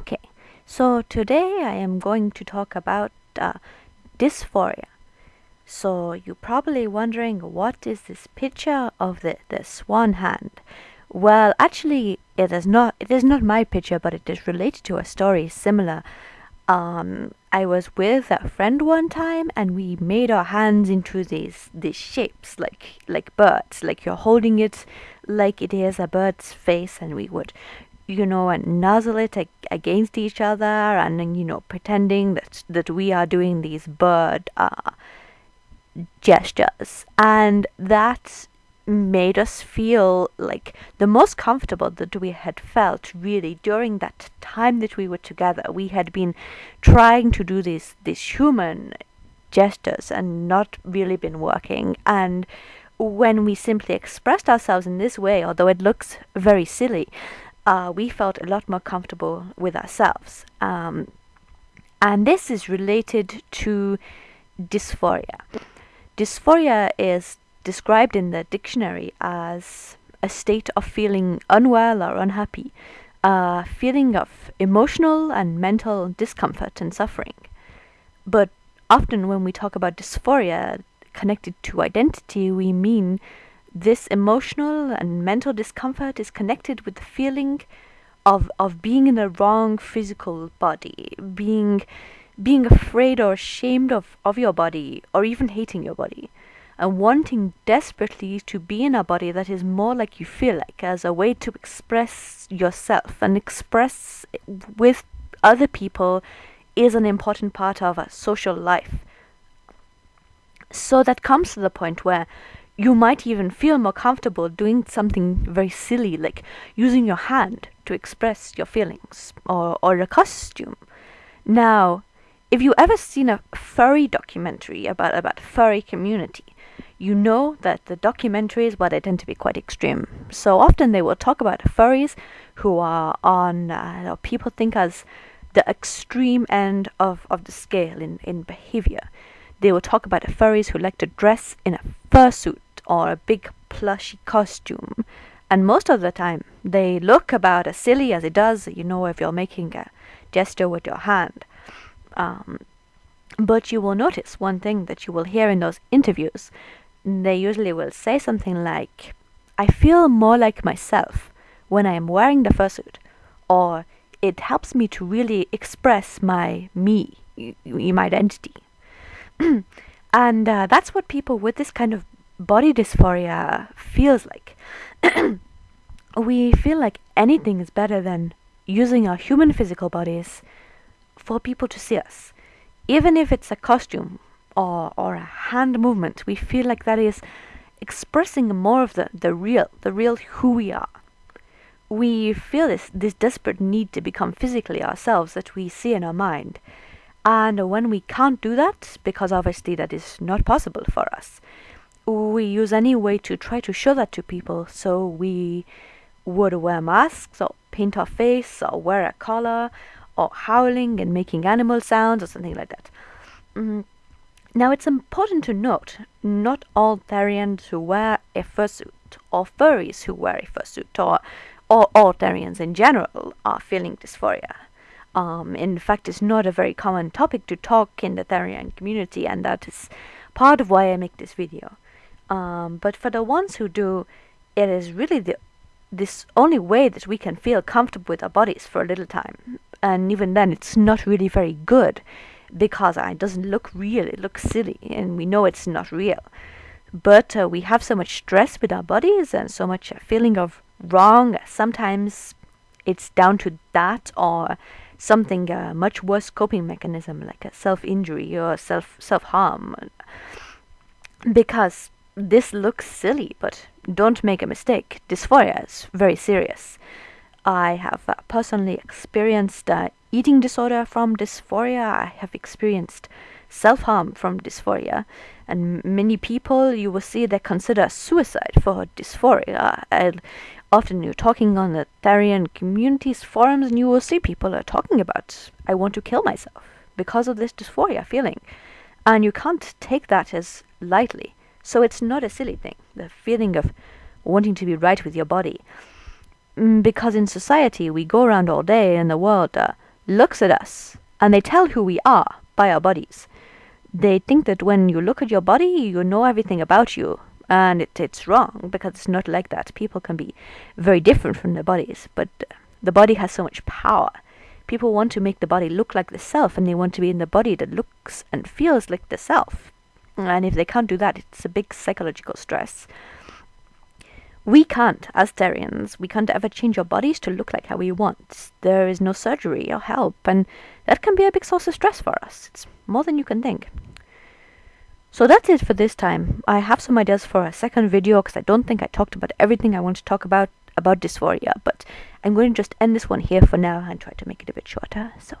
Okay, so today I am going to talk about uh, dysphoria. So you're probably wondering what is this picture of the, the swan hand? Well, actually, it is not. It is not my picture, but it is related to a story similar. Um, I was with a friend one time, and we made our hands into these these shapes, like like birds, like you're holding it, like it is a bird's face, and we would, you know, and nuzzle it ag- against each other, and you know, pretending that that we are doing these bird uh, gestures, and that made us feel like the most comfortable that we had felt really during that time that we were together. We had been trying to do these these human gestures and not really been working and when we simply expressed ourselves in this way, although it looks very silly, uh, we felt a lot more comfortable with ourselves. Um, and this is related to dysphoria. Dysphoria is described in the dictionary as a state of feeling unwell or unhappy, a feeling of emotional and mental discomfort and suffering. But often when we talk about dysphoria connected to identity, we mean this emotional and mental discomfort is connected with the feeling of of being in the wrong physical body, being being afraid or ashamed of, of your body, or even hating your body and wanting desperately to be in a body that is more like you feel like as a way to express yourself and express with other people is an important part of a social life. So that comes to the point where you might even feel more comfortable doing something very silly like using your hand to express your feelings or, or a costume. Now, if you ever seen a furry documentary about about furry community, you know that the documentaries, well, they tend to be quite extreme. So often they will talk about furries who are on, uh, people think as the extreme end of, of the scale in, in behavior. They will talk about furries who like to dress in a fursuit or a big plushy costume. And most of the time, they look about as silly as it does, you know, if you're making a gesture with your hand. Um, but you will notice one thing that you will hear in those interviews they usually will say something like, I feel more like myself when I am wearing the fursuit, or it helps me to really express my me, my identity. and uh, that's what people with this kind of body dysphoria feels like. we feel like anything is better than using our human physical bodies for people to see us, even if it's a costume or, or a hand movement, we feel like that is expressing more of the, the real, the real who we are. We feel this, this desperate need to become physically ourselves that we see in our mind. And when we can't do that, because obviously that is not possible for us, we use any way to try to show that to people. So we would wear masks or paint our face or wear a collar or howling and making animal sounds or something like that. Mm, now it's important to note, not all Therians who wear a fursuit, or furries who wear a fursuit, or, or all Therians in general are feeling dysphoria. Um, in fact, it's not a very common topic to talk in the Therian community, and that is part of why I make this video. Um, but for the ones who do, it is really the this only way that we can feel comfortable with our bodies for a little time, and even then, it's not really very good because it doesn't look real. It looks silly, and we know it's not real. But uh, we have so much stress with our bodies and so much feeling of wrong. Sometimes it's down to that or something uh, much worse coping mechanism like a self-injury or self self-harm. Because this looks silly, but don't make a mistake. Dysphoria is very serious. I have uh, personally experienced uh, eating disorder from dysphoria. I have experienced self harm from dysphoria. And many people you will see they consider suicide for dysphoria. And often you're talking on the Therian communities forums and you will see people are talking about, I want to kill myself because of this dysphoria feeling. And you can't take that as lightly. So it's not a silly thing, the feeling of wanting to be right with your body. Mm, because in society we go around all day and the world uh, looks at us and they tell who we are by our bodies. They think that when you look at your body, you know everything about you. And it, it's wrong because it's not like that. People can be very different from their bodies, but the body has so much power. People want to make the body look like the self, and they want to be in the body that looks and feels like the self. And if they can't do that, it's a big psychological stress. We can't, as Therians, we can't ever change our bodies to look like how we want. There is no surgery or help, and that can be a big source of stress for us. It's more than you can think. So that's it for this time. I have some ideas for a second video because I don't think I talked about everything I want to talk about about dysphoria, but I'm going to just end this one here for now and try to make it a bit shorter. So